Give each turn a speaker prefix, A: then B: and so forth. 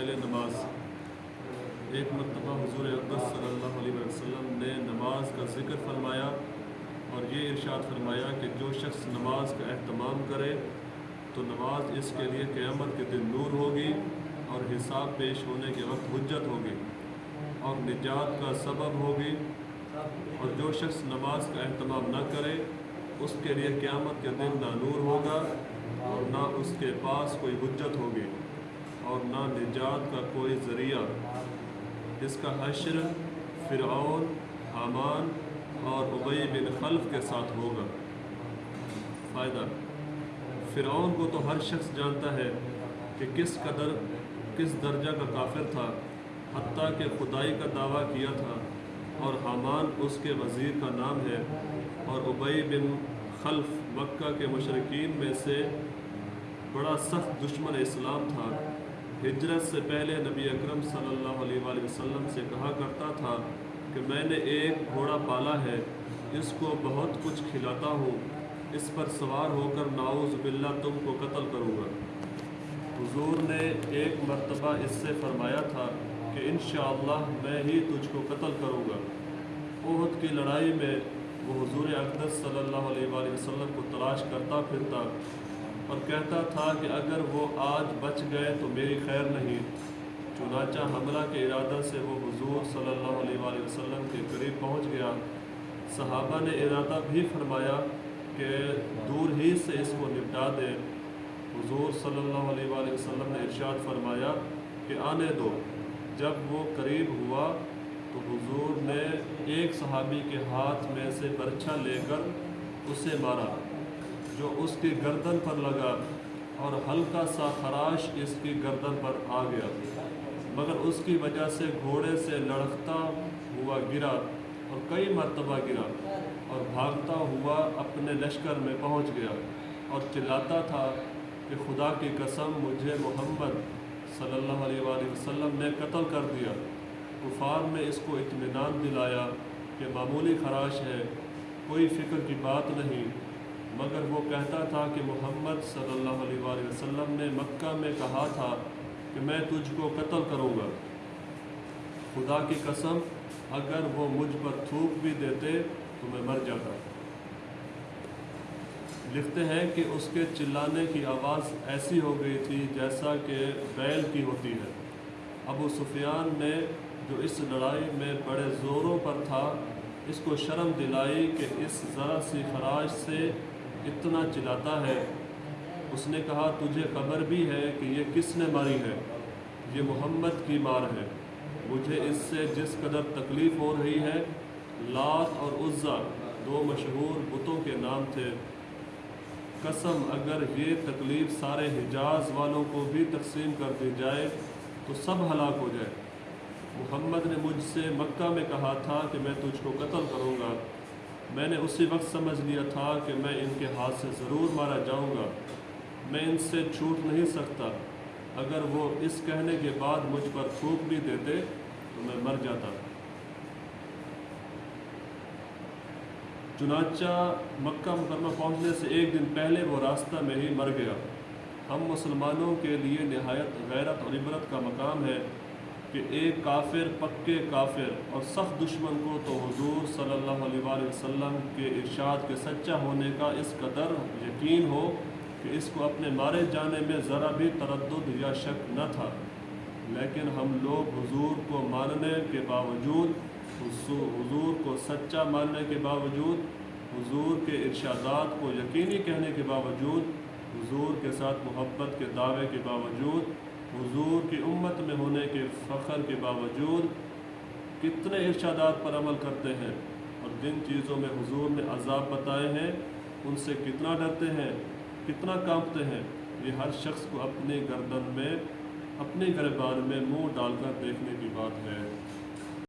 A: پہلے نماز۔ ایک مرتبہ حضور اقدس صلی اللہ علیہ وسلم نے نماز کا ذکر فرمایا اور یہ ارشاد فرمایا کہ جو شخص نماز کا اہتمام کرے تو نماز اس کے لیے قیامت کے دن نور ہوگی اور حساب پیش ہونے کے وقت حجت ہوگی اور نجات کا سبب ہوگی اور جو شخص نماز کا اہتمام نہ کرے اس کے لیے قیامت کے دن نہ نور ہوگا اور نہ اس کے پاس کوئی حجت ہوگی۔ اور نہ نجات کا کوئی ذریعہ۔ اس کا حشر فرعون، حامان اور ابئی بن خلف کے ساتھ ہوگا۔ فائدہ فرعون کو تو ہر شخص جانتا ہے کہ کس قدر، کس درجہ کا کافر تھا، حتیٰ کہ خدائی کا دعویٰ کیا تھا۔ اور حامان اس کے وزیر کا نام ہے۔ اور ابئی بن خلف مکہ کے مشرقین میں سے بڑا سخت دشمن اسلام تھا۔ ہجرت سے پہلے نبی اکرم صلی اللہ علیہ وآلہ وسلم سے کہا کرتا تھا کہ میں نے ایک گھوڑا پالا ہے، اس کو بہت کچھ کھلاتا ہوں، اس پر سوار ہو کر ناؤز باللہ تم کو قتل کروں گا۔ حضور نے ایک مرتبہ اس سے فرمایا تھا کہ انشاءاللہ میں ہی تجھ کو قتل کروں گا۔ عہد کی لڑائی میں وہ حضور اقدس صلی اللہ علیہ وآلہ وسلم کو تلاش کرتا پھرتا اور کہتا تھا کہ اگر وہ آج بچ گئے تو میری خیر نہیں۔ چنانچہ حملہ کے ارادہ سے وہ حضور صلی اللہ علیہ وآلہ وسلم کے قریب پہنچ گیا۔ صحابہ نے ارادہ بھی فرمایا کہ دور ہی سے اس کو نپٹا دے۔ حضور صلی اللہ علیہ وآلہ وسلم نے ارشاد فرمایا کہ آنے دو۔ جب وہ قریب ہوا تو حضور نے ایک صحابی کے ہاتھ میں سے برچھا لے کر اسے مارا۔ جو اس کی گردن پر لگا اور ہلکا سا خراش اس کی گردن پر آ گیا۔ مگر اس کی وجہ سے گھوڑے سے لڑکتا ہوا گرا اور کئی مرتبہ گرا اور بھاگتا ہوا اپنے لشکر میں پہنچ گیا اور چلاتا تھا کہ خدا کی قسم مجھے محمد صلی اللہ علیہ وآلہ وسلم نے قتل کر دیا۔ کفار میں اس کو اطمینان دلایا کہ معمولی خراش ہے، کوئی فکر کی بات نہیں۔ مگر وہ کہتا تھا کہ محمد صلی اللہ علیہ وآلہ وسلم نے مکہ میں کہا تھا کہ میں تجھ کو قتل کروں گا۔ خدا کی قسم، اگر وہ مجھ پر تھوک بھی دیتے تو میں مر جاتا۔ لکھتے ہیں کہ اس کے چلانے کی آواز ایسی ہو گئی تھی جیسا کہ بیل کی ہوتی ہے۔ ابو سفیان نے جو اس لڑائی میں بڑے زوروں پر تھا، اس کو شرم دلائی کہ اس ذرا سی خراش سے اتنا چلاتا ہے۔ اس نے کہا، تجھے خبر بھی ہے کہ یہ کس نے ماری ہے؟ یہ محمد کی مار ہے۔ مجھے اس سے جس قدر تکلیف ہو رہی ہے لات اور عزا دو مشہور بتوں کے نام تھے۔ قسم، اگر یہ تکلیف سارے حجاز والوں کو بھی تقسیم کر دی جائے، تو سب ہلاک ہو جائے۔ محمد نے مجھ سے مکہ میں کہا تھا کہ میں تجھ کو قتل کروں گا۔ میں نے اسی وقت سمجھ لیا تھا کہ میں ان کے ہاتھ سے ضرور مارا جاؤں گا۔ میں ان سے چھوٹ نہیں سکتا۔ اگر وہ اس کہنے کے بعد مجھ پر تھوک بھی دیتے تو میں مر جاتا۔ چنانچہ مکہ مکرمہ پہنچنے سے ایک دن پہلے وہ راستہ میں ہی مر گیا۔ ہم مسلمانوں کے لیے نہایت غیرت اور عبرت کا مقام ہے۔ کہ ایک کافر پکے کافر اور سخت دشمن کو تو حضور صلی اللہ علیہ وآلہ وسلم کے ارشاد کے سچا ہونے کا اس قدر یقین ہو کہ اس کو اپنے مارے جانے میں ذرا بھی تردد یا شک نہ تھا۔ لیکن ہم لوگ حضور کو ماننے کے باوجود، حضور کو سچا ماننے کے باوجود، حضور کے ارشادات کو یقینی کہنے کے باوجود، حضور کے ساتھ محبت کے دعوے کے باوجود حضور کی امت میں ہونے کے فخر کے باوجود کتنے ارشادات پر عمل کرتے ہیں اور جن چیزوں میں حضور نے عذاب بتائے ہیں، ان سے کتنا ڈرتے ہیں، کتنا کانپتے ہیں، یہ ہر شخص کو اپنے گردن میں اپنے گربار میں منہ ڈال کر دیکھنے کی بات ہے۔